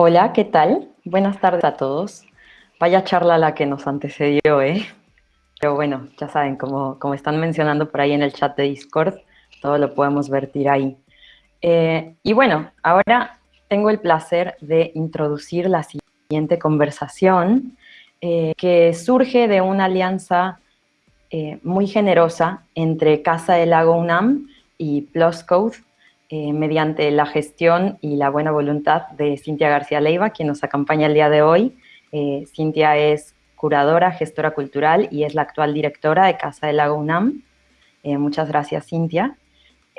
Hola, ¿qué tal? Buenas tardes a todos. Vaya charla la que nos antecedió, ¿eh? Pero bueno, ya saben, como, como están mencionando por ahí en el chat de Discord, todo lo podemos vertir ahí. Eh, y bueno, ahora tengo el placer de introducir la siguiente conversación, eh, que surge de una alianza eh, muy generosa entre Casa del Lago UNAM y Plus Code, mediante la gestión y la buena voluntad de Cintia García Leiva, quien nos acompaña el día de hoy. Cintia es curadora, gestora cultural y es la actual directora de Casa del Lago UNAM. muchas gracias, Cintia.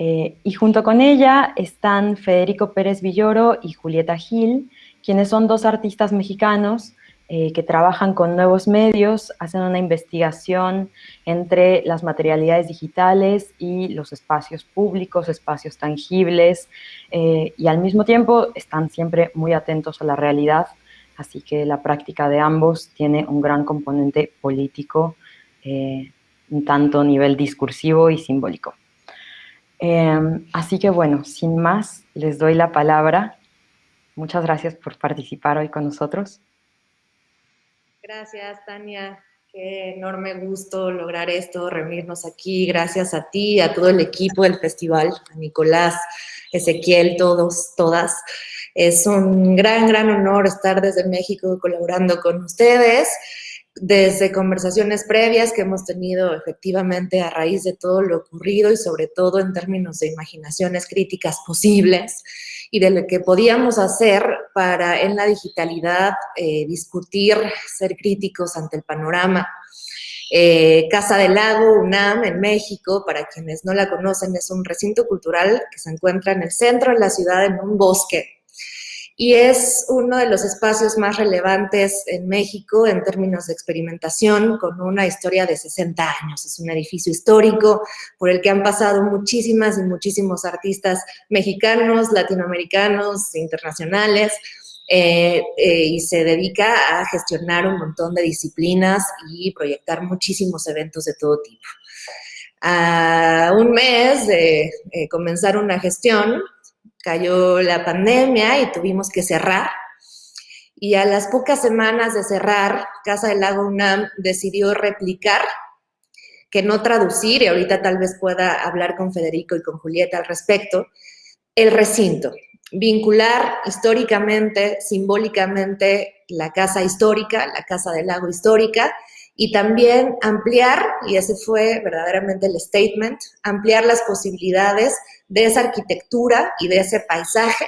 Eh, y junto con ella están Federico Pérez Villoro y Julieta Gil, quienes son dos artistas mexicanos eh, que trabajan con nuevos medios, hacen una investigación entre las materialidades digitales y los espacios públicos, espacios tangibles, eh, y al mismo tiempo están siempre muy atentos a la realidad, así que la práctica de ambos tiene un gran componente político, un tanto a nivel discursivo y simbólico. Em, así que bueno, sin más, les doy la palabra. Muchas gracias por participar hoy con nosotros. Gracias, Tania. Qué enorme gusto lograr esto, reunirnos aquí. Gracias a ti, a todo el equipo del festival, a Nicolás, Ezequiel, todos, todas. Es un gran, gran honor estar desde México colaborando con ustedes desde conversaciones previas que hemos tenido efectivamente a raíz de todo lo ocurrido y sobre todo en términos de imaginaciones críticas posibles y de lo que podíamos hacer para en la digitalidad eh, discutir, ser críticos ante el panorama. Eh, Casa del Lago, UNAM, en México, para quienes no la conocen, es un recinto cultural que se encuentra en el centro de la ciudad, en un bosque, y es uno de los espacios más relevantes en México en términos de experimentación, con una historia de 60 años. Es un edificio histórico por el que han pasado muchísimas y muchísimos artistas mexicanos, latinoamericanos, internacionales, eh, eh, y se dedica a gestionar un montón de disciplinas y proyectar muchísimos eventos de todo tipo. A un mes de eh, comenzar una gestión, cayó la pandemia y tuvimos que cerrar. Y a las pocas semanas de cerrar, Casa del Lago UNAM decidió replicar, que no traducir, y ahorita tal vez pueda hablar con Federico y con Julieta al respecto, el recinto. Vincular históricamente, simbólicamente, la casa histórica, la Casa del Lago histórica, y también ampliar, y ese fue verdaderamente el statement, ampliar las posibilidades de esa arquitectura y de ese paisaje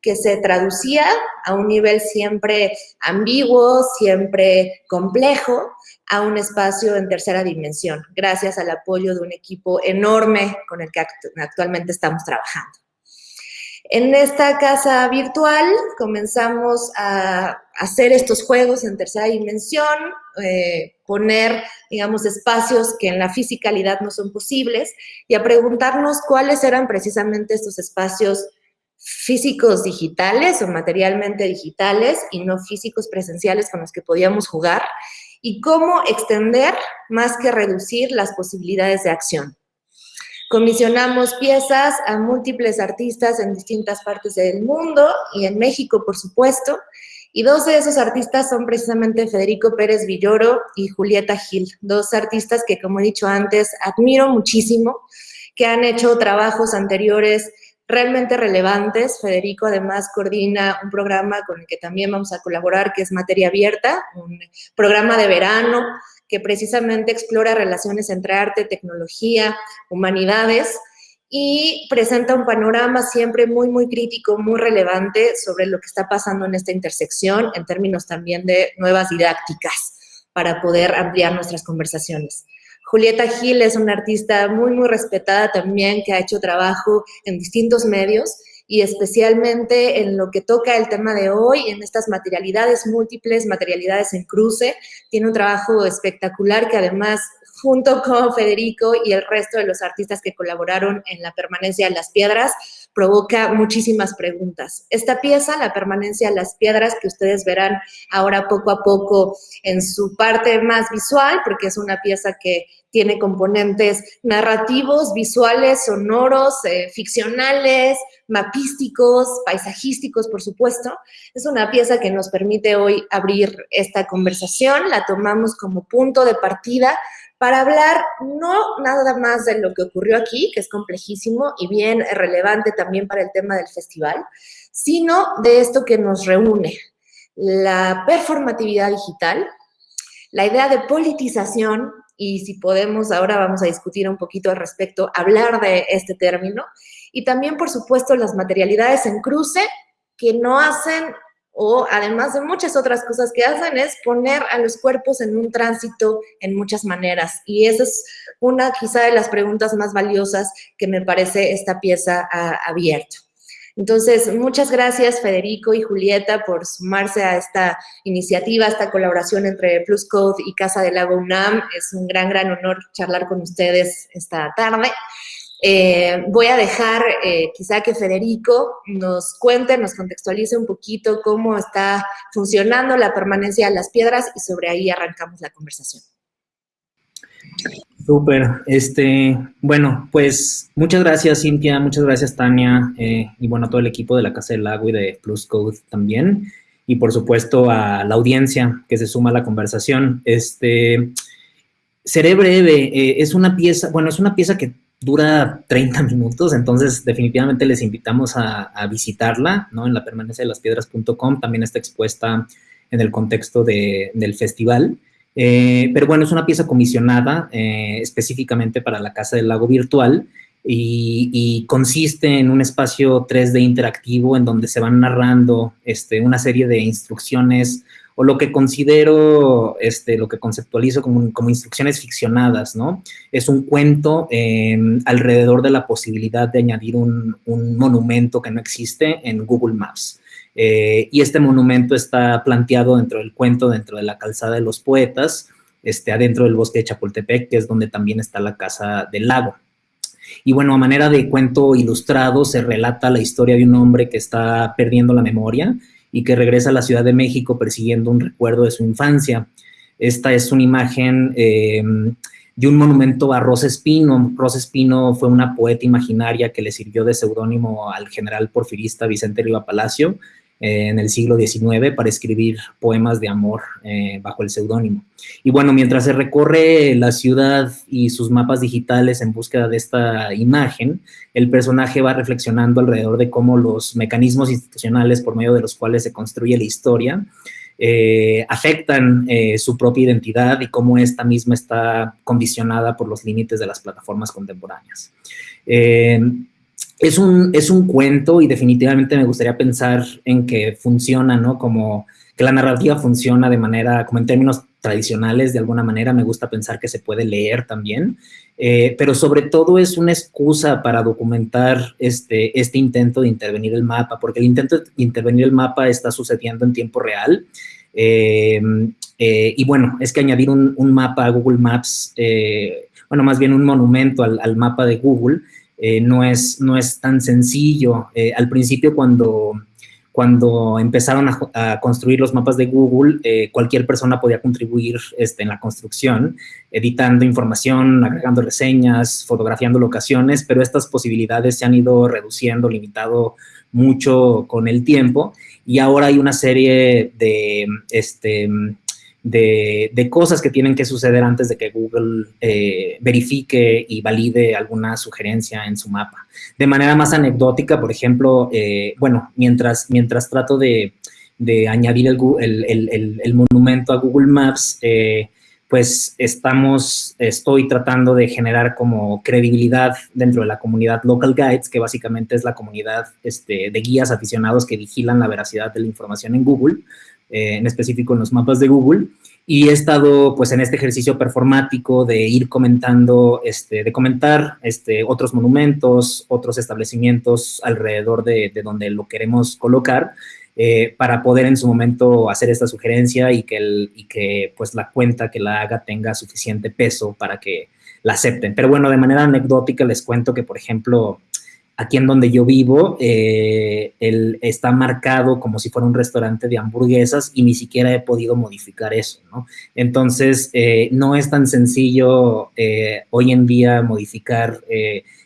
que se traducía a un nivel siempre ambiguo, siempre complejo, a un espacio en tercera dimensión, gracias al apoyo de un equipo enorme con el que actualmente estamos trabajando. En esta casa virtual comenzamos a hacer estos juegos en tercera dimensión, eh, poner, digamos, espacios que en la fisicalidad no son posibles y a preguntarnos cuáles eran precisamente estos espacios físicos digitales o materialmente digitales y no físicos presenciales con los que podíamos jugar y cómo extender más que reducir las posibilidades de acción. Comisionamos piezas a múltiples artistas en distintas partes del mundo y en México, por supuesto, y dos de esos artistas son precisamente Federico Pérez Villoro y Julieta Gil, dos artistas que, como he dicho antes, admiro muchísimo, que han hecho trabajos anteriores realmente relevantes. Federico además coordina un programa con el que también vamos a colaborar, que es Materia Abierta, un programa de verano que precisamente explora relaciones entre arte, tecnología, humanidades, y presenta un panorama siempre muy, muy crítico, muy relevante sobre lo que está pasando en esta intersección en términos también de nuevas didácticas para poder ampliar nuestras conversaciones. Julieta Gil es una artista muy, muy respetada también que ha hecho trabajo en distintos medios y especialmente en lo que toca el tema de hoy, en estas materialidades múltiples, materialidades en cruce. Tiene un trabajo espectacular que además junto con Federico y el resto de los artistas que colaboraron en la permanencia de las piedras, provoca muchísimas preguntas. Esta pieza, la permanencia de las piedras, que ustedes verán ahora poco a poco en su parte más visual, porque es una pieza que tiene componentes narrativos, visuales, sonoros, eh, ficcionales, mapísticos, paisajísticos, por supuesto. Es una pieza que nos permite hoy abrir esta conversación, la tomamos como punto de partida para hablar no nada más de lo que ocurrió aquí, que es complejísimo y bien relevante también para el tema del festival, sino de esto que nos reúne, la performatividad digital, la idea de politización y si podemos, ahora vamos a discutir un poquito al respecto, hablar de este término, y también, por supuesto, las materialidades en cruce que no hacen, o además de muchas otras cosas que hacen, es poner a los cuerpos en un tránsito en muchas maneras, y esa es una quizá de las preguntas más valiosas que me parece esta pieza ha abierto. Entonces, muchas gracias Federico y Julieta por sumarse a esta iniciativa, a esta colaboración entre Plus Code y Casa del Lago UNAM. Es un gran, gran honor charlar con ustedes esta tarde. Eh, voy a dejar eh, quizá que Federico nos cuente, nos contextualice un poquito cómo está funcionando la permanencia de las piedras y sobre ahí arrancamos la conversación. Súper. Este, bueno, pues muchas gracias Cintia, muchas gracias Tania eh, y bueno, a todo el equipo de la Casa del Lago y de Plus Code también y por supuesto a la audiencia que se suma a la conversación. Este, seré breve, eh, es una pieza, bueno, es una pieza que dura 30 minutos, entonces definitivamente les invitamos a, visitarla, ¿no? En la permanencia de las piedras.com, también está expuesta en el contexto del festival. Eh, pero bueno, es una pieza comisionada eh, específicamente para la Casa del Lago Virtual y, consiste en un espacio 3D interactivo en donde se van narrando este, una serie de instrucciones o lo que considero, este, lo que conceptualizo como, como instrucciones ficcionadas, ¿no? Es un cuento em, alrededor de la posibilidad de añadir un, monumento que no existe en Google Maps. Eh, y este monumento está planteado dentro del cuento, dentro de la calzada de los poetas, este, adentro del bosque de Chapultepec, que es donde también está la casa del lago. Y bueno, a manera de cuento ilustrado se relata la historia de un hombre que está perdiendo la memoria y que regresa a la Ciudad de México persiguiendo un recuerdo de su infancia. Esta es una imagen eh, de un monumento a Rosa Espino. Rosa Espino fue una poeta imaginaria que le sirvió de seudónimo al general porfirista Vicente Riva Palacio eh, en el siglo XIX para escribir poemas de amor eh, bajo el seudónimo. Y bueno, mientras se recorre la ciudad y sus mapas digitales en búsqueda de esta imagen, el personaje va reflexionando alrededor de cómo los mecanismos institucionales por medio de los cuales se construye la historia eh, afectan su propia identidad y cómo esta misma está condicionada por los límites de las plataformas contemporáneas es un, es un cuento y definitivamente me gustaría pensar en que funciona, ¿no? Como que la narrativa funciona de manera, como en términos tradicionales, de alguna manera, me gusta pensar que se puede leer también, eh, pero sobre todo es una excusa para documentar este, este intento de intervenir el mapa, porque el intento de intervenir el mapa está sucediendo en tiempo real, eh, eh, y bueno, es que añadir un, mapa a Google Maps, bueno, más bien un monumento al, al mapa de Google, eh, no, es, no es tan sencillo. Eh, al principio cuando, cuando empezaron a, construir los mapas de Google, eh, cualquier persona podía contribuir este, en la construcción, editando información, agregando reseñas, fotografiando locaciones, pero estas posibilidades se han ido reduciendo, limitado mucho con el tiempo y ahora hay una serie de, este, de, cosas que tienen que suceder antes de que Google eh, verifique y valide alguna sugerencia en su mapa. De manera más anecdótica, por ejemplo, eh, bueno, mientras, mientras trato de, añadir el, monumento a Google Maps, eh, pues estamos, estoy tratando de generar como credibilidad dentro de la comunidad Local Guides, que básicamente es la comunidad este, de guías aficionados que vigilan la veracidad de la información en Google, eh, en específico en los mapas de Google, y he estado pues en este ejercicio performático de ir comentando, este, de comentar este, otros monumentos, otros establecimientos alrededor de, donde lo queremos colocar, eh, para poder en su momento hacer esta sugerencia y que, el, y que pues la cuenta que la haga tenga suficiente peso para que la acepten. Pero bueno, de manera anecdótica les cuento que, por ejemplo, aquí en donde yo vivo, eh, está marcado como si fuera un restaurante de hamburguesas y ni siquiera he podido modificar eso, ¿no? Entonces, eh, no es tan sencillo eh, hoy en día modificar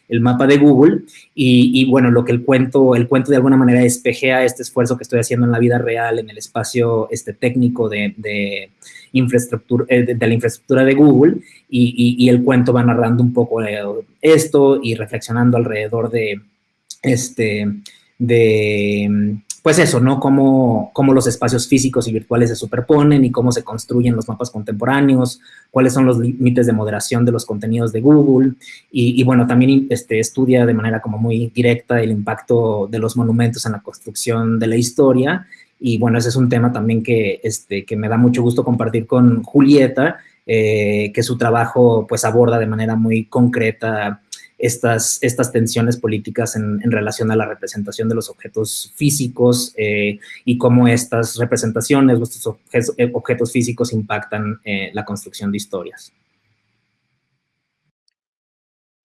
el mapa de Google y, bueno, lo que el cuento, el cuento de alguna manera espejea este esfuerzo que estoy haciendo en la vida real, en el espacio este, técnico de, infraestructura, de, la infraestructura de Google y, el cuento va narrando un poco esto y reflexionando alrededor de, este, de, pues eso, ¿no? Cómo, cómo, los espacios físicos y virtuales se superponen y cómo se construyen los mapas contemporáneos, cuáles son los límites de moderación de los contenidos de Google y, bueno, también este, estudia de manera como muy directa el impacto de los monumentos en la construcción de la historia y bueno, ese es un tema también que, este, que me da mucho gusto compartir con Julieta, eh, que su trabajo pues aborda de manera muy concreta estas, estas tensiones políticas en, relación a la representación de los objetos físicos eh, y cómo estas representaciones, estos objetos, eh, objetos físicos impactan la construcción de historias.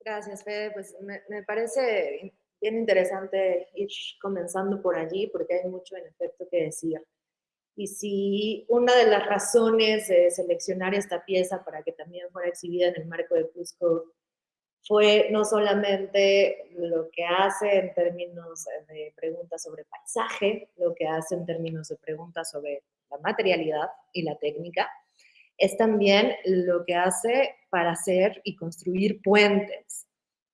Gracias, Fede. Pues me, me, parece bien interesante ir comenzando por allí porque hay mucho en efecto que decir. Y si una de las razones de seleccionar esta pieza para que también fuera exhibida en el marco de Cusco fue no solamente lo que hace en términos de preguntas sobre paisaje, lo que hace en términos de preguntas sobre la materialidad y la técnica, es también lo que hace para hacer y construir puentes.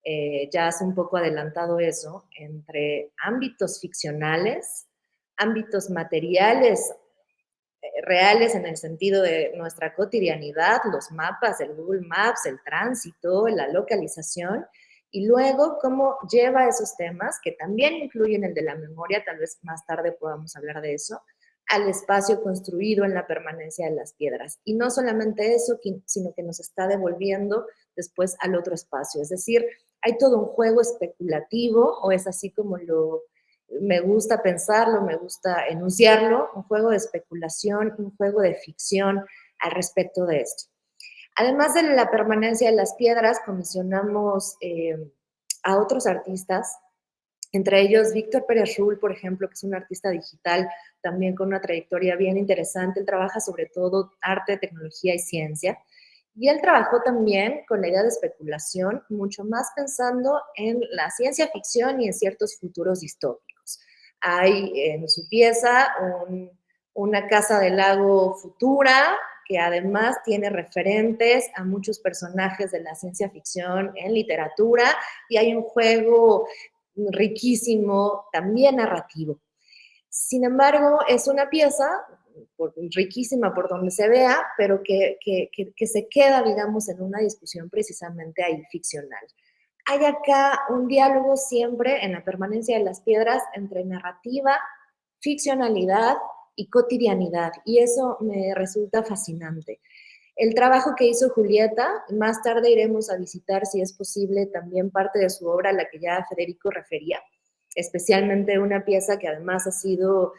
Eh, ya has un poco adelantado eso, entre ámbitos ficcionales, ámbitos materiales eh, reales en el sentido de nuestra cotidianidad, los mapas, el Google Maps, el tránsito, la localización, y luego cómo lleva esos temas, que también incluyen el de la memoria, tal vez más tarde podamos hablar de eso, al espacio construido en la permanencia de las piedras. Y no solamente eso, sino que nos está devolviendo después al otro espacio. Es decir, hay todo un juego especulativo, o es así como lo me gusta pensarlo, me gusta enunciarlo, un juego de especulación, un juego de ficción al respecto de esto. Además de la permanencia de las piedras, comisionamos eh, a otros artistas, entre ellos Víctor Pérez Rull, por ejemplo, que es un artista digital también con una trayectoria bien interesante. Él trabaja sobre todo arte, tecnología y ciencia. Y él trabajó también con la idea de especulación, mucho más pensando en la ciencia ficción y en ciertos futuros distópicos. Hay en su pieza una casa del lago futura, que además tiene referentes a muchos personajes de la ciencia ficción en literatura, y hay un juego riquísimo, también narrativo. Sin embargo, es una pieza riquísima por donde se vea, pero que, que, se queda, digamos, en una discusión precisamente ahí ficcional hay acá un diálogo siempre en la permanencia de las piedras entre narrativa, ficcionalidad y cotidianidad, y eso me resulta fascinante. El trabajo que hizo Julieta, más tarde iremos a visitar, si es posible, también parte de su obra, la que ya Federico refería, especialmente una pieza que además ha sido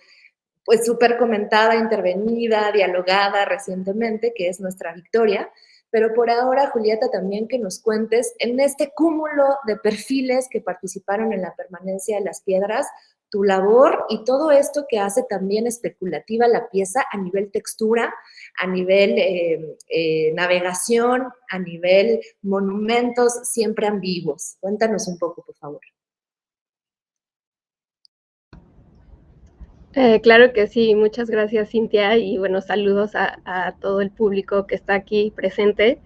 pues súper comentada, intervenida, dialogada recientemente, que es Nuestra Victoria, pero por ahora, Julieta, también que nos cuentes en este cúmulo de perfiles que participaron en la permanencia de las piedras, tu labor y todo esto que hace también especulativa la pieza a nivel textura, a nivel eh, eh, navegación, a nivel monumentos siempre ambiguos. Cuéntanos un poco, por favor. Eh, claro que sí, muchas gracias Cintia y buenos saludos a, todo el público que está aquí presente.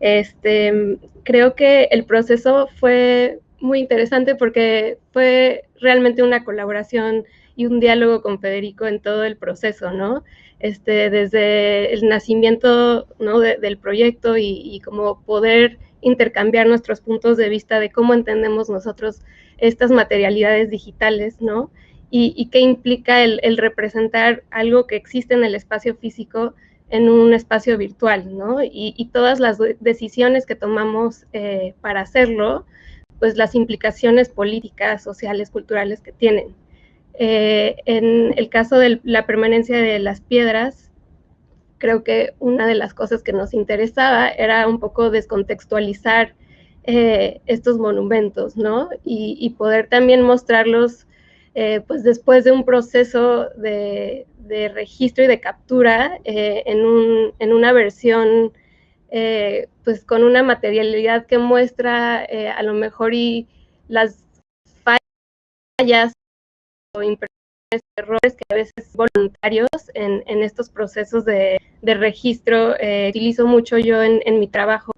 Este, creo que el proceso fue muy interesante porque fue realmente una colaboración y un diálogo con Federico en todo el proceso, ¿no? Este, desde el nacimiento ¿no? del proyecto y, y como poder intercambiar nuestros puntos de vista de cómo entendemos nosotros estas materialidades digitales, ¿no? Y, qué implica el, representar algo que existe en el espacio físico en un espacio virtual, ¿no? Y, todas las decisiones que tomamos eh, para hacerlo, pues las implicaciones políticas, sociales, culturales que tienen. Eh, en el caso de la permanencia de las piedras, creo que una de las cosas que nos interesaba era un poco descontextualizar eh, estos monumentos, ¿no? Y, poder también mostrarlos, eh, pues después de un proceso de, registro y de captura eh, en, una versión, pues con una materialidad que muestra a lo mejor y las fallas o impresiones, errores que a veces voluntarios en, estos procesos de, registro utilizo mucho yo en mi trabajo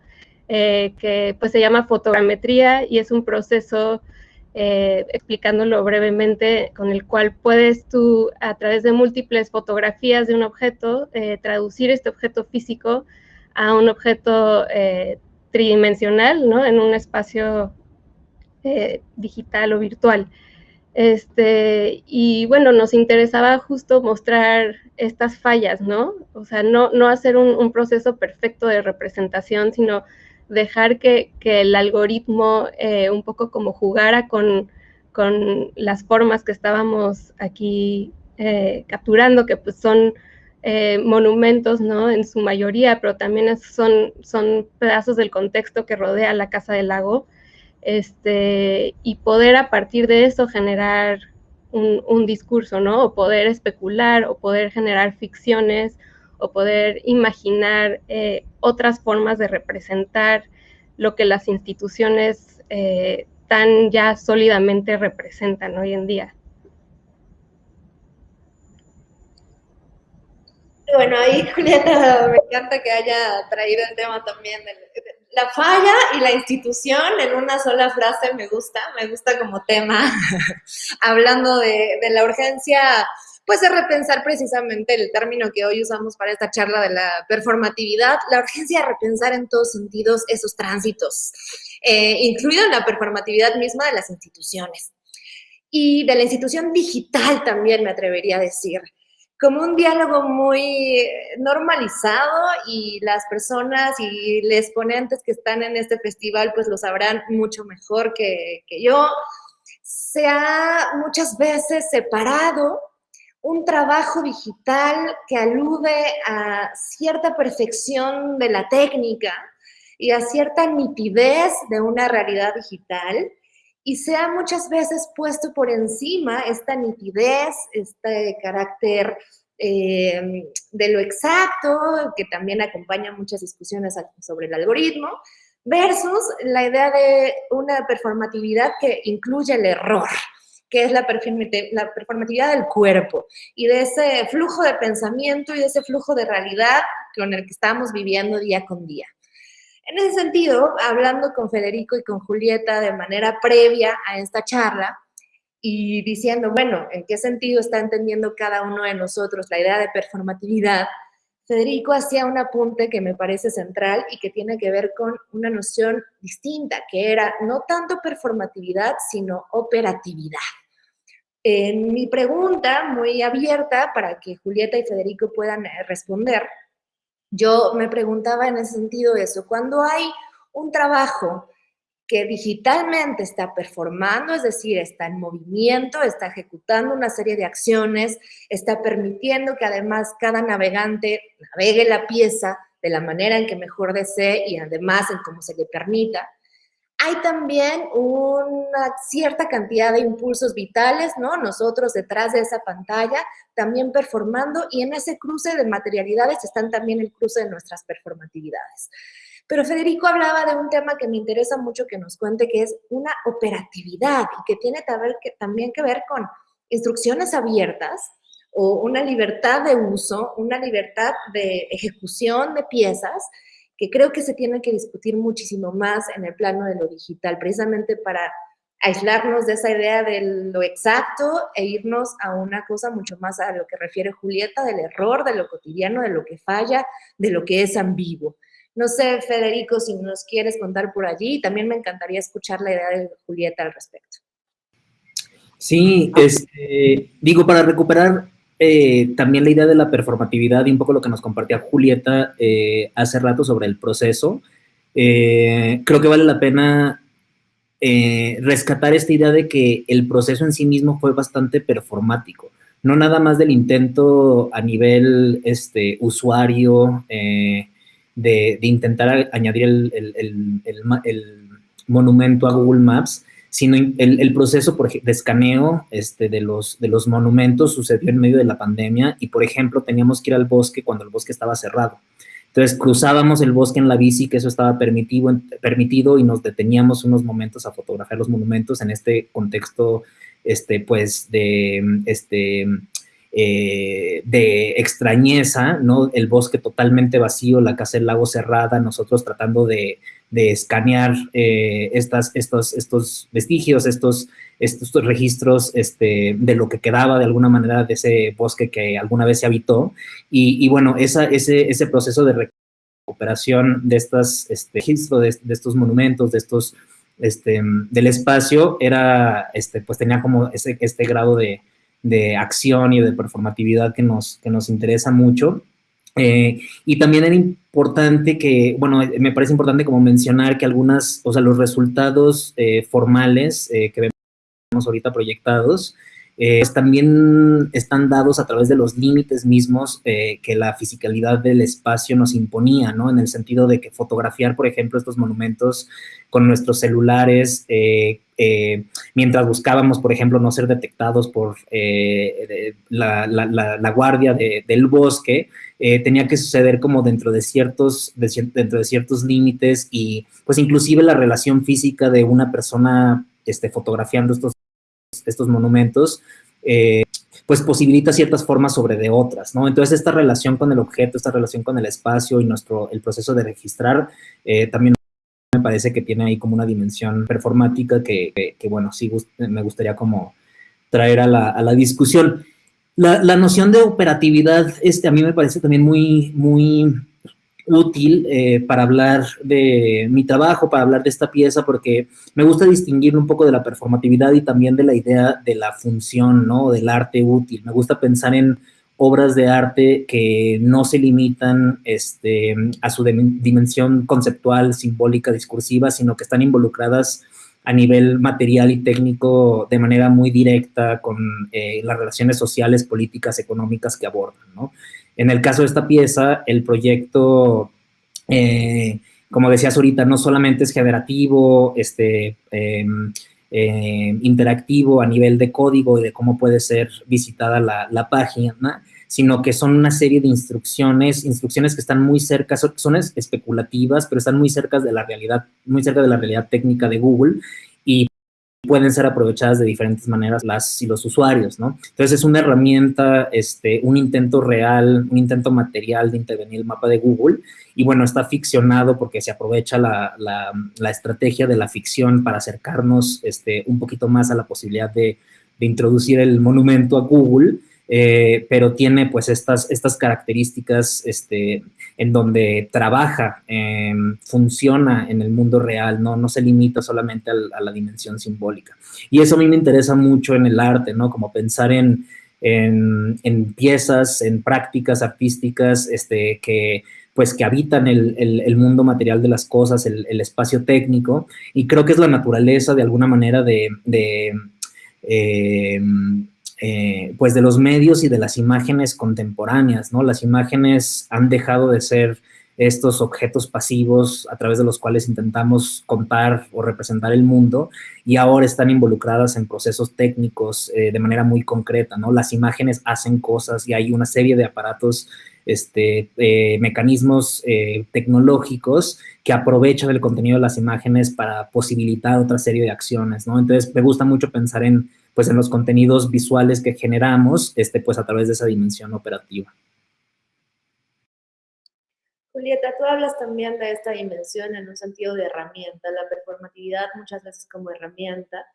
eh, que pues se llama fotogrametría y es un proceso, eh, explicándolo brevemente, con el cual puedes tú, a través de múltiples fotografías de un objeto, eh, traducir este objeto físico a un objeto tridimensional, ¿no? En un espacio digital o virtual. Este, y bueno, nos interesaba justo mostrar estas fallas, ¿no? O sea, no, no hacer un proceso perfecto de representación, sino dejar que, el algoritmo eh, un poco como jugara con, las formas que estábamos aquí eh, capturando, que pues son eh, monumentos, ¿no? En su mayoría, pero también son, son pedazos del contexto que rodea la Casa del Lago, este, y poder a partir de eso generar un, un discurso, ¿no? O poder especular, o poder generar ficciones, o poder imaginar eh, otras formas de representar lo que las instituciones eh, tan ya sólidamente representan hoy en día. Bueno, ahí Julieta, me encanta que haya traído el tema también de la falla y la institución en una sola frase me gusta, me gusta como tema, hablando de, de la urgencia pues es repensar precisamente el término que hoy usamos para esta charla de la performatividad, la urgencia de repensar en todos sentidos esos tránsitos, eh, incluido la performatividad misma de las instituciones. Y de la institución digital también me atrevería a decir, como un diálogo muy normalizado y las personas y los ponentes que están en este festival pues lo sabrán mucho mejor que, que yo, se ha muchas veces separado un trabajo digital que alude a cierta perfección de la técnica y a cierta nitidez de una realidad digital y se ha muchas veces puesto por encima esta nitidez, este carácter eh, de lo exacto, que también acompaña muchas discusiones sobre el algoritmo, versus la idea de una performatividad que incluye el error, que es la, performatividad del cuerpo y de ese flujo de pensamiento y de ese flujo de realidad con el que estamos viviendo día con día. En ese sentido, hablando con Federico y con Julieta de manera previa a esta charla y diciendo, bueno, ¿en qué sentido está entendiendo cada uno de nosotros la idea de performatividad? Federico hacía un apunte que me parece central y que tiene que ver con una noción distinta, que era no tanto performatividad, sino operatividad. En mi pregunta, muy abierta para que Julieta y Federico puedan eh, responder, yo me preguntaba en ese sentido eso, cuando hay un trabajo que digitalmente está performando, es decir, está en movimiento, está ejecutando una serie de acciones, está permitiendo que además cada navegante navegue la pieza de la manera en que mejor desee y además en cómo se le permita, hay también una cierta cantidad de impulsos vitales, ¿no? Nosotros detrás de esa pantalla también performando y en ese cruce de materialidades están también el cruce de nuestras performatividades. Pero Federico hablaba de un tema que me interesa mucho que nos cuente, que es una operatividad y que tiene también que ver con instrucciones abiertas o una libertad de uso, una libertad de ejecución de piezas que creo que se tiene que discutir muchísimo más en el plano de lo digital, precisamente para aislarnos de esa idea de lo exacto e irnos a una cosa mucho más a lo que refiere Julieta, del error, de lo cotidiano, de lo que falla, de lo que es ambiguo. No sé, Federico, si nos quieres contar por allí, también me encantaría escuchar la idea de Julieta al respecto. Sí, este, digo, para recuperar eh, también la idea de la performatividad y un poco lo que nos compartía Julieta eh, hace rato sobre el proceso. Eh, creo que vale la pena rescatar esta idea de que el proceso en sí mismo fue bastante performático. No nada más del intento a nivel este, usuario de, intentar añadir el, monumento a Google Maps, sino el, proceso de escaneo este, de, los, de los monumentos sucedió en medio de la pandemia y, por ejemplo, teníamos que ir al bosque cuando el bosque estaba cerrado. Entonces cruzábamos el bosque en la bici, que eso estaba permitido, permitido y nos deteníamos unos momentos a fotografiar los monumentos en este contexto, este, pues, de, este, eh, de extrañeza, ¿no? El bosque totalmente vacío, la casa del lago cerrada, nosotros tratando de, de escanear eh, estas, estos, estos vestigios, estos, estos registros este, de lo que quedaba de alguna manera de ese bosque que alguna vez se habitó. Y, bueno, ese, ese proceso de recuperación de estos este, registros, de, estos monumentos, de estos, este, del espacio, era, este, pues tenía como ese, este grado de, de acción y de performatividad que nos, que nos interesa mucho. Eh, y también era importante que, bueno, me parece importante como mencionar que algunas, o sea, los resultados eh, formales eh, que vemos ahorita proyectados, pues también están dados a través de los límites mismos que la fisicalidad del espacio nos imponía, ¿no? En el sentido de que fotografiar, por ejemplo, estos monumentos con nuestros celulares, mientras buscábamos, por ejemplo, no ser detectados por la, la, guardia del bosque, eh, tenía que suceder como dentro de ciertos, dentro de ciertos límites y pues inclusive la relación física de una persona este, fotografiando estos, estos monumentos, eh, pues posibilita ciertas formas sobre de otras, ¿no? Entonces esta relación con el objeto, esta relación con el espacio y nuestro, el proceso de registrar eh, también me parece que tiene ahí como una dimensión performática que, que, bueno, sí me gustaría como traer a la, a la discusión. La, noción de operatividad este, a mí me parece también muy, muy útil eh, para hablar de mi trabajo, para hablar de esta pieza, porque me gusta distinguir un poco de la performatividad y también de la idea de la función, ¿no? Del arte útil. Me gusta pensar en obras de arte que no se limitan este, a su dimensión conceptual, simbólica, discursiva, sino que están involucradas a nivel material y técnico de manera muy directa con eh, las relaciones sociales, políticas, económicas que abordan, ¿no? En el caso de esta pieza, el proyecto, eh, como decías ahorita, no solamente es generativo, este, em, em, interactivo a nivel de código y de cómo puede ser visitada la, página, sino que son una serie de instrucciones, instrucciones que están muy cerca, son, especulativas, pero están muy cerca de la realidad, muy cerca de la realidad técnica de Google pueden ser aprovechadas de diferentes maneras las y los usuarios, ¿no? Entonces es una herramienta, este, un intento real, un intento material de intervenir el mapa de Google y bueno, está ficcionado porque se aprovecha la, la, estrategia de la ficción para acercarnos este, un poquito más a la posibilidad de, de introducir el monumento a Google eh, pero tiene pues estas, estas características este, en donde trabaja, em, funciona en el mundo real, ¿no? no se limita solamente a, la dimensión simbólica. Y eso a mí me interesa mucho en el arte, ¿no? Como pensar en, en, piezas, en prácticas artísticas este, que pues que habitan el, el, mundo material de las cosas, el, espacio técnico, y creo que es la naturaleza de alguna manera de, de em, eh, pues de los medios y de las imágenes contemporáneas, ¿no? Las imágenes han dejado de ser estos objetos pasivos a través de los cuales intentamos contar o representar el mundo y ahora están involucradas en procesos técnicos eh, de manera muy concreta, ¿no? Las imágenes hacen cosas y hay una serie de aparatos, este, eh, mecanismos tecnológicos que aprovechan el contenido de las imágenes para posibilitar otra serie de acciones, ¿no? Entonces me gusta mucho pensar en pues en los contenidos visuales que generamos, este, pues a través de esa dimensión operativa. Julieta, tú hablas también de esta dimensión en un sentido de herramienta, la performatividad muchas veces como herramienta,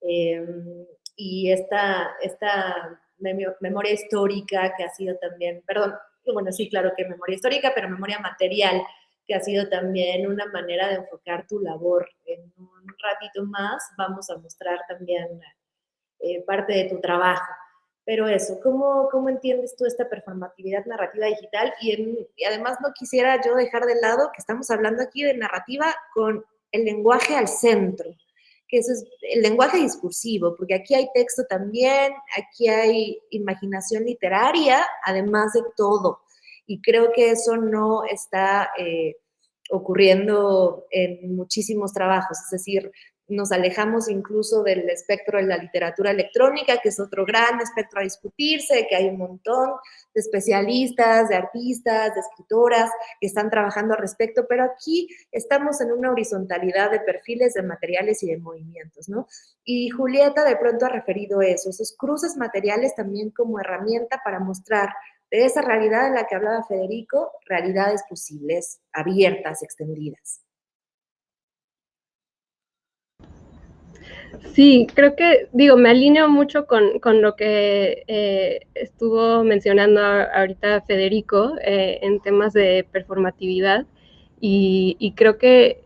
em, y esta, esta memoria histórica que ha sido también, perdón, bueno, sí, claro que memoria histórica, pero memoria material, que ha sido también una manera de enfocar tu labor. En un ratito más vamos a mostrar también eh, parte de tu trabajo. Pero eso, ¿cómo, ¿cómo entiendes tú esta performatividad narrativa digital? Y, además no quisiera yo dejar de lado que estamos hablando aquí de narrativa con el lenguaje al centro, que eso es el lenguaje discursivo, porque aquí hay texto también, aquí hay imaginación literaria, además de todo. Y creo que eso no está... Eh, ocurriendo en muchísimos trabajos, es decir, nos alejamos incluso del espectro de la literatura electrónica, que es otro gran espectro a discutirse, que hay un montón de especialistas, de artistas, de escritoras que están trabajando al respecto, pero aquí estamos en una horizontalidad de perfiles, de materiales y de movimientos, ¿no? Y Julieta de pronto ha referido eso, esos cruces materiales también como herramienta para mostrar de esa realidad en la que hablaba Federico, realidades posibles, abiertas, extendidas. Sí, creo que, digo, me alineo mucho con, lo que eh, estuvo mencionando ahorita Federico eh, en temas de performatividad y, creo que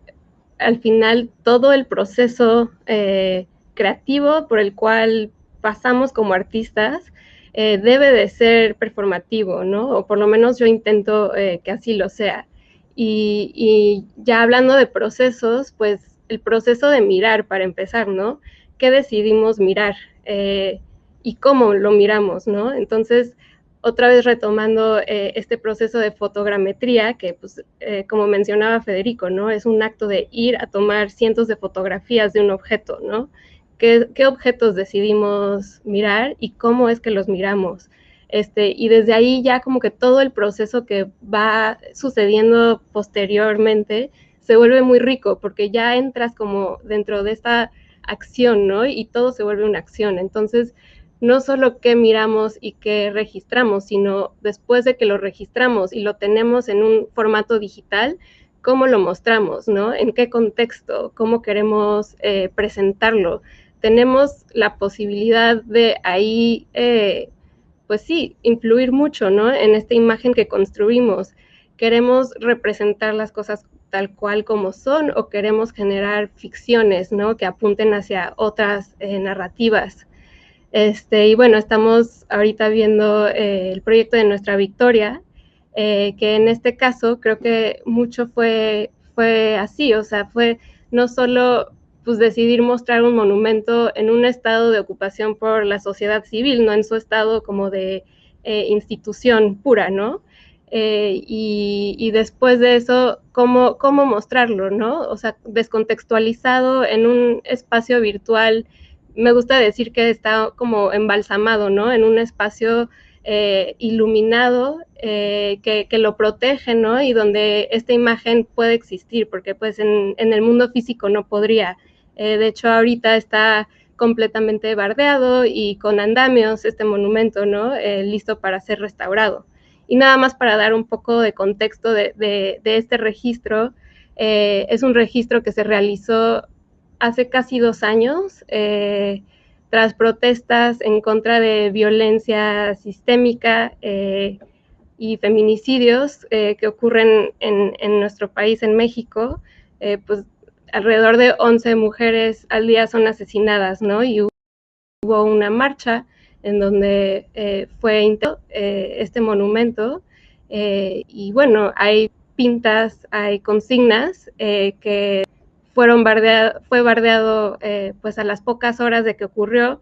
al final todo el proceso eh, creativo por el cual pasamos como artistas debe de ser performativo, ¿no? O por lo menos yo intento que así lo sea. y ya hablando de procesos, pues el proceso de mirar para empezar, ¿no? ¿Qué decidimos mirar? Eh, y cómo lo miramos, ¿no? Entonces, otra vez retomando eh, este proceso de fotogrametría, que pues, eh, como mencionaba Federico, ¿no? Es un acto de ir a tomar cientos de fotografías de un objeto, ¿no? ¿Qué, qué objetos decidimos mirar y cómo es que los miramos? Este, y desde ahí ya como que todo el proceso que va sucediendo posteriormente se vuelve muy rico porque ya entras como dentro de esta acción, ¿no? Y todo se vuelve una acción. Entonces, no solo qué miramos y qué registramos, sino después de que lo registramos y lo tenemos en un formato digital, cómo lo mostramos, ¿no? En qué contexto, cómo queremos eh, presentarlo. Tenemos la posibilidad de ahí, eh, pues sí, influir mucho, ¿no? En esta imagen que construimos. Queremos representar las cosas tal cual como son o queremos generar ficciones, ¿no? Que apunten hacia otras eh, narrativas. Este, y bueno, estamos ahorita viendo eh, el proyecto de Nuestra Victoria, eh, que en este caso creo que mucho fue, fue así, o sea, fue no solo pues decidir mostrar un monumento en un estado de ocupación por la sociedad civil, no en su estado como de institución pura, ¿no? Eh, y, después de eso, ¿cómo, ¿cómo mostrarlo, no? O sea, descontextualizado en un espacio virtual, me gusta decir que está como embalsamado, ¿no? En un espacio eh, iluminado eh, que, que, lo protege, ¿no? Y donde esta imagen puede existir, porque pues en, en el mundo físico no podría. de hecho, ahorita está completamente bardeado y con andamios este monumento, ¿no? listo para ser restaurado. Y nada más para dar un poco de contexto de, este registro, eh, es un registro que se realizó hace casi dos años eh, tras protestas en contra de violencia sistémica eh, y feminicidios que ocurren en, nuestro país, en México, pues alrededor de 11 mujeres al día son asesinadas, ¿no? Y hubo una marcha en donde eh, fue eh, este monumento. Eh, y bueno, hay pintas, hay consignas que fueron bardeado, fue bardeado pues a las pocas horas de que ocurrió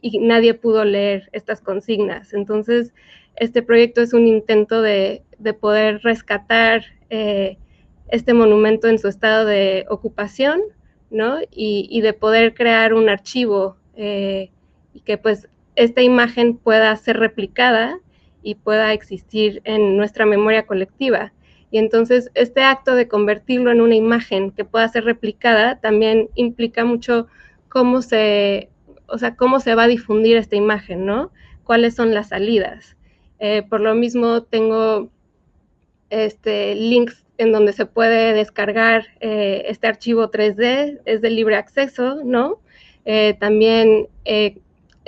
y nadie pudo leer estas consignas. Entonces, este proyecto es un intento de, poder rescatar este monumento en su estado de ocupación, ¿no? Y, de poder crear un archivo que pues esta imagen pueda ser replicada y pueda existir en nuestra memoria colectiva. Y entonces este acto de convertirlo en una imagen que pueda ser replicada también implica mucho cómo se, o sea, cómo se va a difundir esta imagen, ¿no? ¿Cuáles son las salidas? Eh, por lo mismo tengo este, links en donde se puede descargar eh, este archivo 3D, es de libre acceso, ¿no? Eh, también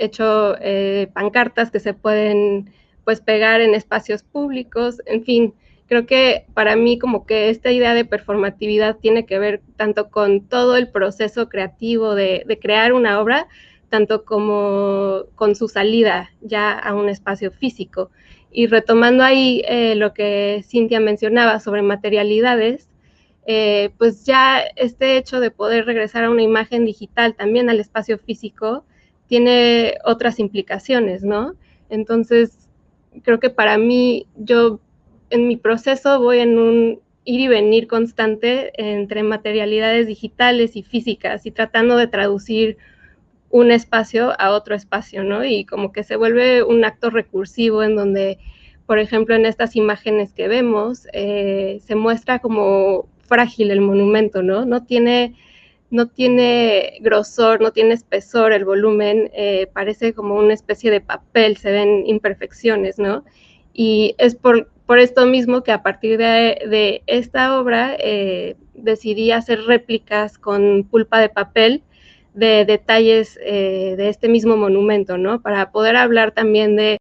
hecho eh, pancartas que se pueden pues pegar en espacios públicos, en fin, creo que para mí como que esta idea de performatividad tiene que ver tanto con todo el proceso creativo de, crear una obra, tanto como con su salida ya a un espacio físico. Y retomando ahí eh, lo que Cintia mencionaba sobre materialidades, eh, pues ya este hecho de poder regresar a una imagen digital también al espacio físico, tiene otras implicaciones, ¿no? Entonces, creo que para mí, yo en mi proceso voy en un ir y venir constante entre materialidades digitales y físicas y tratando de traducir un espacio a otro espacio, ¿no? Y como que se vuelve un acto recursivo en donde, por ejemplo, en estas imágenes que vemos, eh, se muestra como frágil el monumento, ¿no? No tiene, no tiene grosor, no tiene espesor el volumen, eh, parece como una especie de papel, se ven imperfecciones, ¿no? Y es por, por esto mismo que a partir de, esta obra eh, decidí hacer réplicas con pulpa de papel de detalles eh, de este mismo monumento, ¿no? Para poder hablar también de,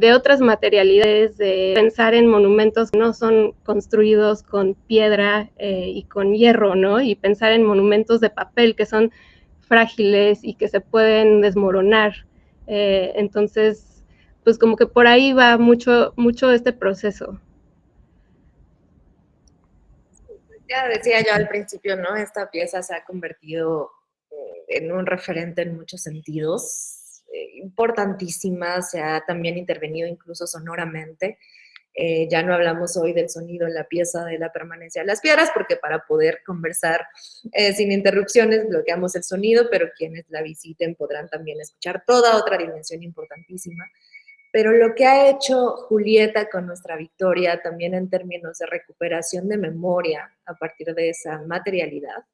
de otras materialidades, de pensar en monumentos que no son construidos con piedra eh, y con hierro, ¿no? Y pensar en monumentos de papel que son frágiles y que se pueden desmoronar. entonces, pues como que por ahí va mucho, mucho este proceso. Ya decía yo al principio, ¿no? Esta pieza se ha convertido eh, en un referente en muchos sentidos, eh, importantísima, se ha también intervenido incluso sonoramente. Eh, ya no hablamos hoy del sonido en la pieza de la permanencia de las piedras, porque para poder conversar sin interrupciones bloqueamos el sonido, pero quienes la visiten podrán también escuchar toda otra dimensión importantísima pero lo que ha hecho Julieta con nuestra victoria, también en términos de recuperación de memoria a partir de esa materialidad,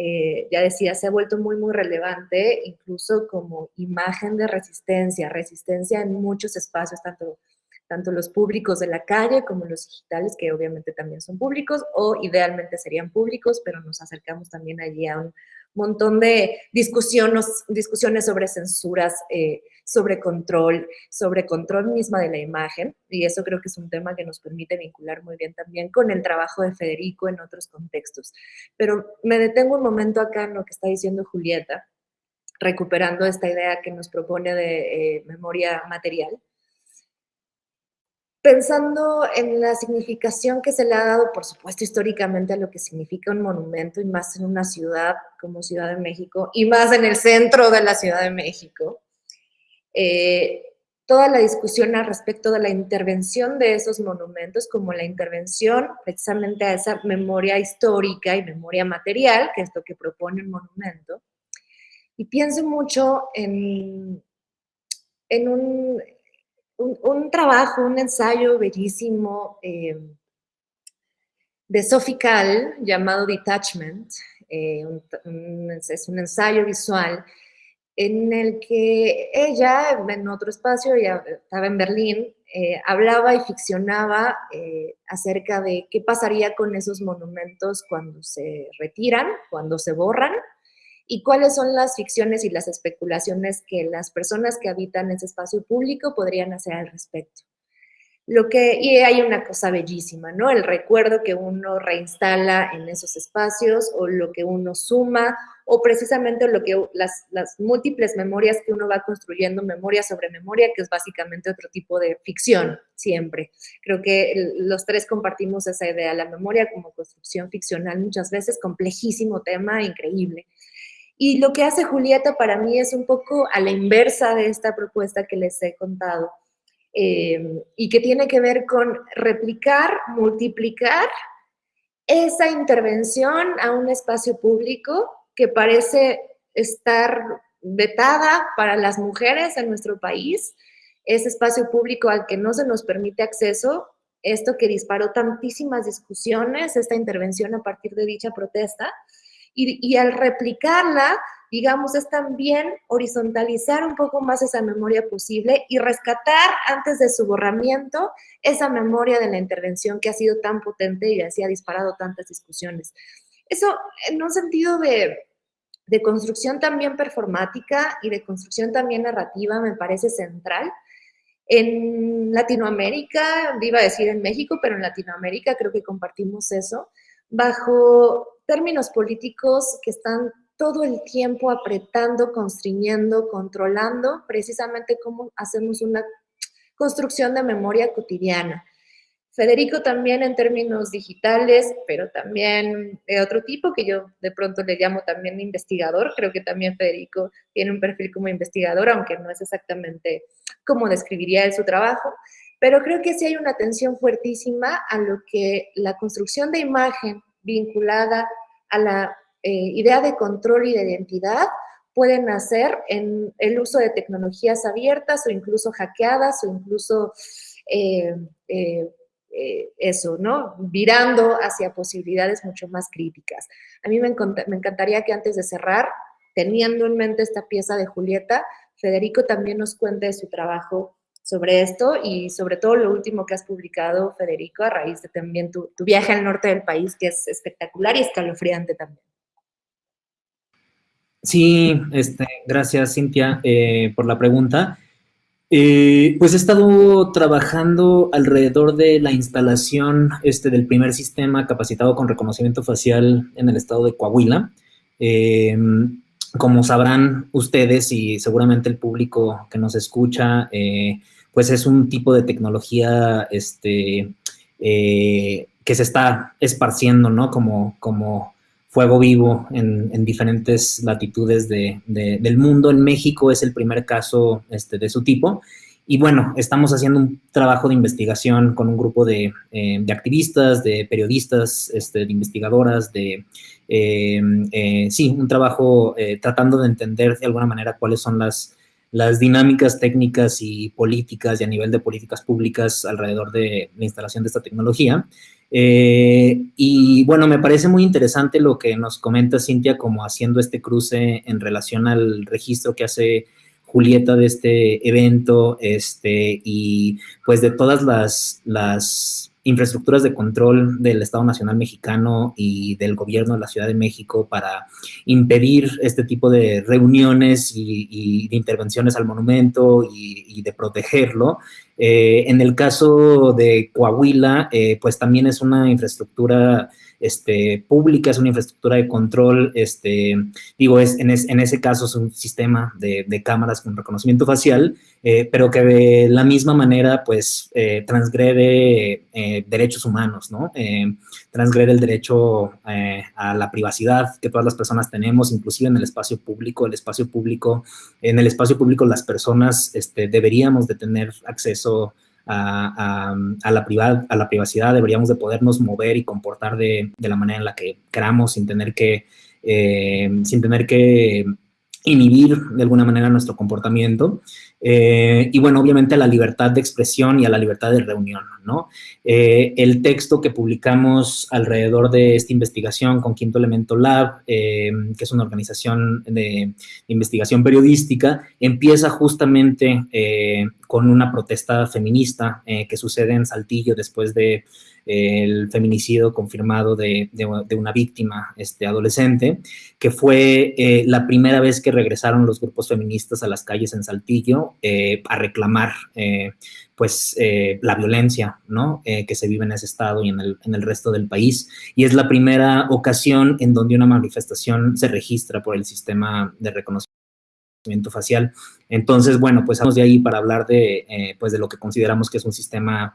eh, ya decía, se ha vuelto muy, muy relevante, incluso como imagen de resistencia, resistencia en muchos espacios, tanto, tanto los públicos de la calle como los digitales, que obviamente también son públicos, o idealmente serían públicos, pero nos acercamos también allí a un montón de discusiones, discusiones sobre censuras, eh, sobre control, sobre control misma de la imagen, y eso creo que es un tema que nos permite vincular muy bien también con el trabajo de Federico en otros contextos. Pero me detengo un momento acá en lo que está diciendo Julieta, recuperando esta idea que nos propone de eh, memoria material, pensando en la significación que se le ha dado, por supuesto, históricamente a lo que significa un monumento, y más en una ciudad como Ciudad de México, y más en el centro de la Ciudad de México, eh, toda la discusión al respecto de la intervención de esos monumentos, como la intervención precisamente a esa memoria histórica y memoria material, que es lo que propone el monumento. Y pienso mucho en, en un, un, trabajo, un ensayo bellísimo eh, de Sophie Kahl llamado Detachment. Eh, es un ensayo visual en el que ella, en otro espacio, ya estaba en Berlín, eh, hablaba y ficcionaba acerca de qué pasaría con esos monumentos cuando se retiran, cuando se borran, y cuáles son las ficciones y las especulaciones que las personas que habitan ese espacio público podrían hacer al respecto. Lo que, y hay una cosa bellísima, ¿no? El recuerdo que uno reinstala en esos espacios o lo que uno suma o precisamente lo que las, las múltiples memorias que uno va construyendo, memoria sobre memoria, que es básicamente otro tipo de ficción siempre. Creo que los tres compartimos esa idea, la memoria como construcción ficcional muchas veces, complejísimo tema, increíble. Y lo que hace Julieta para mí es un poco a la inversa de esta propuesta que les he contado eh, y que tiene que ver con replicar, multiplicar esa intervención a un espacio público que parece estar vetada para las mujeres en nuestro país, ese espacio público al que no se nos permite acceso, esto que disparó tantísimas discusiones, esta intervención a partir de dicha protesta, y, y al replicarla digamos, es también horizontalizar un poco más esa memoria posible y rescatar antes de su borramiento esa memoria de la intervención que ha sido tan potente y así ha disparado tantas discusiones. Eso en un sentido de, de construcción también performática y de construcción también narrativa me parece central. En Latinoamérica, iba a decir en México, pero en Latinoamérica creo que compartimos eso, bajo términos políticos que están todo el tiempo apretando, constriñendo, controlando, precisamente cómo hacemos una construcción de memoria cotidiana. Federico también en términos digitales, pero también de otro tipo, que yo de pronto le llamo también investigador. Creo que también Federico tiene un perfil como investigador, aunque no es exactamente como describiría él su trabajo. pero creo que sí hay una atención fuertísima a lo que la construcción de imagen vinculada a la eh, idea de control y de identidad pueden hacer en el uso de tecnologías abiertas o incluso hackeadas o incluso eh, eh, eso, ¿no? Virando hacia posibilidades mucho más críticas. A mí me, me encantaría que antes de cerrar, teniendo en mente esta pieza de Julieta, Federico también nos cuente su trabajo sobre esto y sobre todo lo último que has publicado, Federico, a raíz de también tu, viaje al norte del país, que es espectacular y escalofriante también. Sí, este, gracias Cintia eh, por la pregunta. Eh, pues he estado trabajando alrededor de la instalación este, del primer sistema capacitado con reconocimiento facial en el estado de Coahuila. Eh, como sabrán ustedes y seguramente el público que nos escucha, eh, pues es un tipo de tecnología este, eh, que se está esparciendo, ¿no? Como, como fuego vivo en, diferentes latitudes del mundo. En México es el primer caso este, de su tipo. Y bueno, estamos haciendo un trabajo de investigación con un grupo de, eh, activistas, de periodistas, este, de investigadoras, de, eh, sí, un trabajo tratando de entender de alguna manera cuáles son las, las dinámicas técnicas y políticas y a nivel de políticas públicas alrededor de la instalación de esta tecnología. y bueno, me parece muy interesante lo que nos comenta Cintia como haciendo este cruce en relación al registro que hace Julieta de este evento, este, y pues de todas las, las infraestructuras de control del Estado Nacional Mexicano y del gobierno de la Ciudad de México para impedir este tipo de reuniones y, de intervenciones al monumento y, de protegerlo. Eh, en el caso de Coahuila, eh, pues también es una infraestructura este, pública, es una infraestructura de control, este, digo, es, en, ese caso es un sistema de, cámaras con reconocimiento facial, eh, pero que de la misma manera, pues, eh, transgrede eh, derechos humanos, ¿no? transgrede el derecho a la privacidad que todas las personas tenemos, inclusive en el espacio público, el espacio público, en el espacio público las personas este, deberíamos de tener acceso a, la, a la privacidad, deberíamos de podernos mover y comportar de, la manera en la que queramos sin tener que, eh, sin tener que inhibir de alguna manera nuestro comportamiento. Eh, y bueno, obviamente a la libertad de expresión y a la libertad de reunión, ¿no? Eh, el texto que publicamos alrededor de esta investigación con Quinto Elemento Lab, eh, que es una organización de, investigación periodística, empieza justamente con una protesta feminista que sucede en Saltillo después de el feminicidio confirmado de, una víctima este, adolescente, que fue la primera vez que regresaron los grupos feministas a las calles en Saltillo eh, a reclamar eh, pues eh, la violencia ¿no? que se vive en ese estado y en el, en el, resto del país. Y es la primera ocasión en donde una manifestación se registra por el sistema de reconocimiento facial. Entonces, bueno, pues vamos de ahí para hablar de, pues de lo que consideramos que es un sistema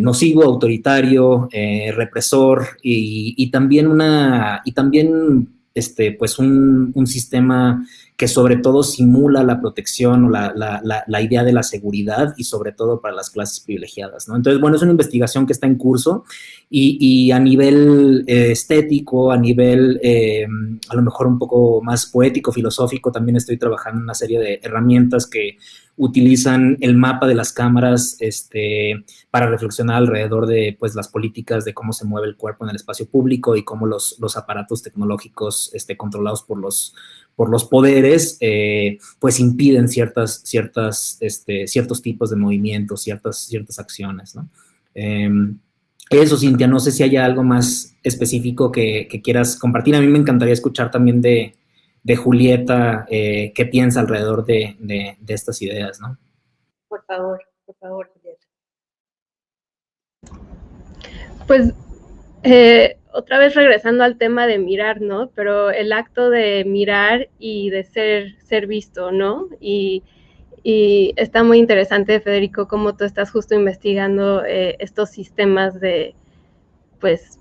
nocivo, autoritario, represor y, también una, y también este, pues un, un sistema que sobre todo simula la protección o la, la, la, idea de la seguridad y sobre todo para las clases privilegiadas, ¿no? Entonces, bueno, es una investigación que está en curso y, y a nivel eh, estético, a nivel eh, a lo mejor un poco más poético, filosófico, también estoy trabajando en una serie de herramientas que utilizan el mapa de las cámaras este, para reflexionar alrededor de pues, las políticas de cómo se mueve el cuerpo en el espacio público y cómo los, los aparatos tecnológicos este, controlados por los por los poderes, eh, pues impiden ciertas, ciertas, este, ciertos tipos de movimientos, ciertas, ciertas acciones, ¿no? Em, eso, Cintia, no sé si hay algo más específico que, quieras compartir. A mí me encantaría escuchar también de, Julieta eh, qué piensa alrededor de, de, estas ideas, ¿no? Por favor, por favor, Julieta. Pues eh, otra vez regresando al tema de mirar, ¿no? Pero el acto de mirar y de ser, ser visto, ¿no? Y, está muy interesante, Federico, cómo tú estás justo investigando eh, estos sistemas de, pues,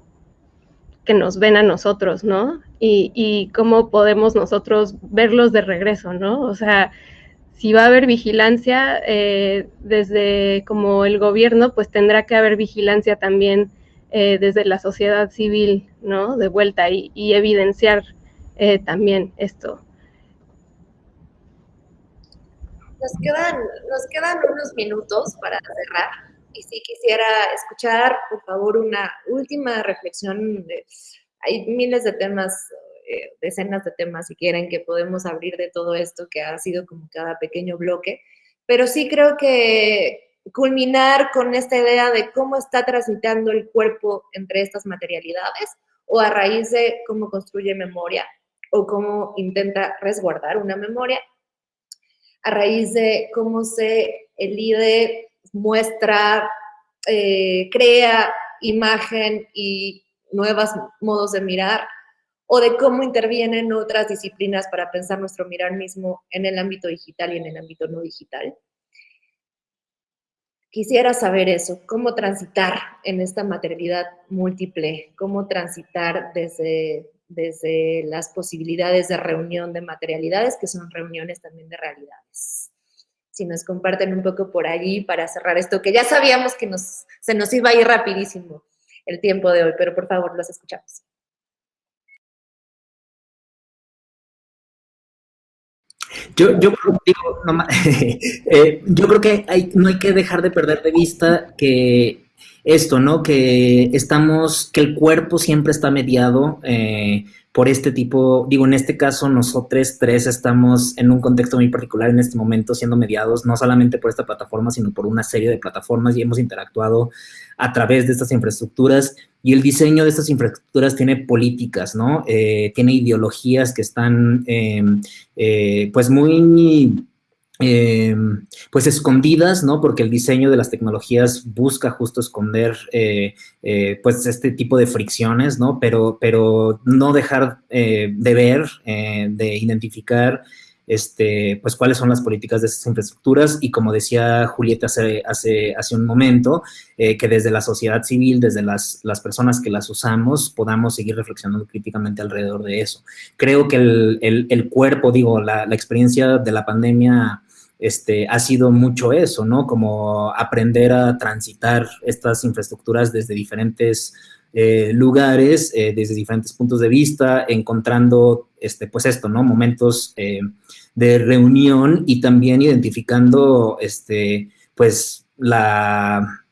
que nos ven a nosotros, ¿no? Y, cómo podemos nosotros verlos de regreso, ¿no? O sea, si va a haber vigilancia eh, desde como el gobierno, pues tendrá que haber vigilancia también eh, desde la sociedad civil, ¿no? De vuelta y, evidenciar eh, también esto. Nos quedan, nos quedan unos minutos para cerrar y si quisiera escuchar, por favor, una última reflexión. hay miles de temas eh, decenas de temas, si quieren, que podemos abrir de todo esto, que ha sido como cada pequeño bloque, pero sí creo que culminar con esta idea de cómo está transitando el cuerpo entre estas materialidades o a raíz de cómo construye memoria o cómo intenta resguardar una memoria, a raíz de cómo se elide, muestra, eh, crea imagen y nuevos modos de mirar, o de cómo intervienen otras disciplinas para pensar nuestro mirar mismo en el ámbito digital y en el ámbito no digital. Quisiera saber eso, cómo transitar en esta materialidad múltiple, cómo transitar desde, desde las posibilidades de reunión de materialidades, que son reuniones también de realidades. Si nos comparten un poco por allí para cerrar esto, que ya sabíamos que nos, se nos iba a ir rapidísimo el tiempo de hoy, pero por favor, los escuchamos. Yo, yo, eh, yo creo que hay, no hay que dejar de perder de vista que esto, ¿no? Que estamos, que el cuerpo siempre está mediado eh, por este tipo, digo, en este caso nosotros tres estamos en un contexto muy particular en este momento siendo mediados, no solamente por esta plataforma, sino por una serie de plataformas y hemos interactuado a través de estas infraestructuras y el diseño de estas infraestructuras tiene políticas, ¿no? Eh, tiene ideologías que están, em, eh, pues, muy eh, pues escondidas, ¿no? Porque el diseño de las tecnologías busca justo esconder, eh, eh, pues, este tipo de fricciones, ¿no? Pero, pero no dejar de ver, de identificar, este, pues, cuáles son las políticas de esas infraestructuras y como decía Julieta hace, hace, hace un momento, que desde la sociedad civil, desde las, las, personas que las usamos, podamos seguir reflexionando críticamente alrededor de eso. Creo que el, el, el cuerpo, digo, la, la experiencia de la pandemia este, ha sido mucho eso, ¿no? Como aprender a transitar estas infraestructuras desde diferentes eh, lugares, eh, desde diferentes puntos de vista, encontrando, este, pues esto, ¿no? Momentos eh, de reunión y también identificando, este, pues, la,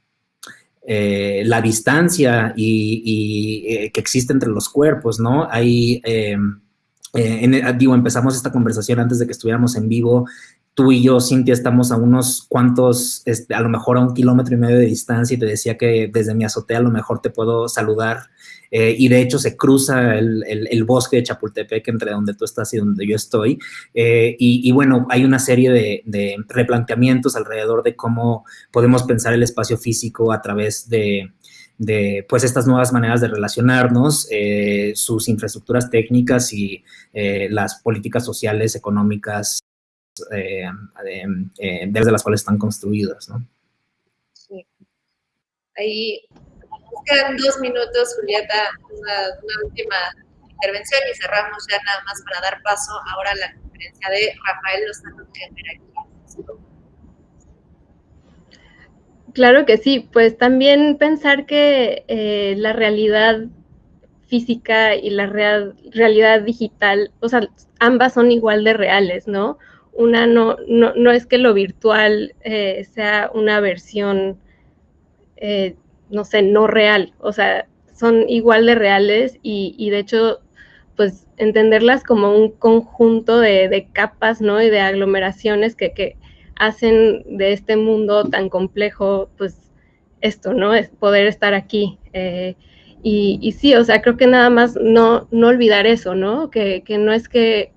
la distancia y, que existe entre los cuerpos, ¿no? Hay... digo, empezamos esta conversación antes de que estuviéramos en vivo tú y yo, Cintia, estamos a unos cuantos, este, a lo mejor a un kilómetro y medio de distancia y te decía que desde mi azotea a lo mejor te puedo saludar. Eh, y de hecho se cruza el, bosque de Chapultepec entre donde tú estás y donde yo estoy. Eh, y, bueno, hay una serie de, replanteamientos alrededor de cómo podemos pensar el espacio físico a través de, de pues estas nuevas maneras de relacionarnos, eh, sus infraestructuras técnicas y las políticas sociales, económicas, eh, eh, desde las cuales están construidas, ¿no? Sí. Ahí quedan dos minutos, Julieta, una, última intervención y cerramos ya nada más para dar paso ahora a la conferencia de Rafael Lozano Claro que sí, pues también pensar que eh, la realidad física y la realidad digital, o sea, ambas son igual de reales, ¿no? Una no, no, es que lo virtual eh, sea una versión, eh, no sé, no real, o sea, son igual de reales y, de hecho, pues entenderlas como un conjunto de, capas, ¿no? Y de aglomeraciones que, hacen de este mundo tan complejo, pues esto, ¿no? Es poder estar aquí. Eh, y, y, sí, o sea, creo que nada más no, no olvidar eso, ¿no? Que, que no es que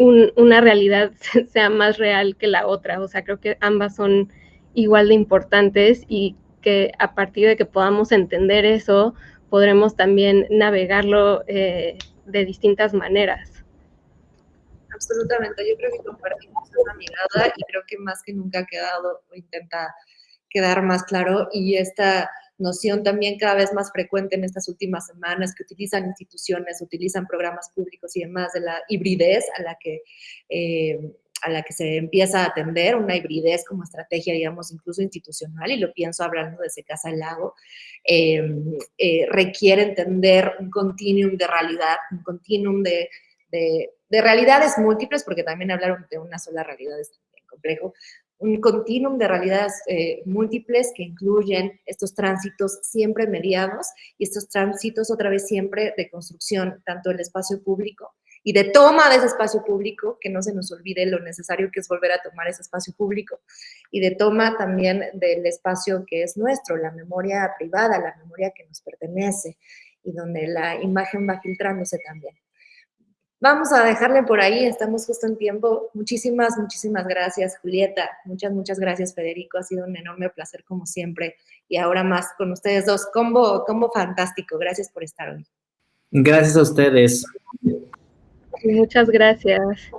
una realidad sea más real que la otra. O sea, creo que ambas son igual de importantes y que a partir de que podamos entender eso, podremos también navegarlo eh, de distintas maneras. Absolutamente, yo creo que compartimos una mirada y creo que más que nunca ha quedado o intenta quedar más claro y esta noción también cada vez más frecuente en estas últimas semanas que utilizan instituciones, utilizan programas públicos y demás de la hibridez a la que eh, a la que se empieza a atender, una hibridez como estrategia, digamos, incluso institucional, y lo pienso hablando desde Casa del Lago, em, eh, requiere entender un continuum de realidad, un continuum de, de, de, realidades múltiples, porque también hablar de una sola realidad es complejo, un continuum de realidades eh, múltiples que incluyen estos tránsitos siempre mediados y estos tránsitos otra vez siempre de construcción, tanto del espacio público y de toma de ese espacio público, que no se nos olvide lo necesario que es volver a tomar ese espacio público, y de toma también del espacio que es nuestro, la memoria privada, la memoria que nos pertenece, y donde la imagen va filtrándose también. Vamos a dejarle por ahí, estamos justo en tiempo. Muchísimas, muchísimas gracias, Julieta. Muchas, muchas gracias, Federico. Ha sido un enorme placer, como siempre. Y ahora más con ustedes dos. Combo, combo fantástico. Gracias por estar hoy. Gracias a ustedes. Muchas gracias.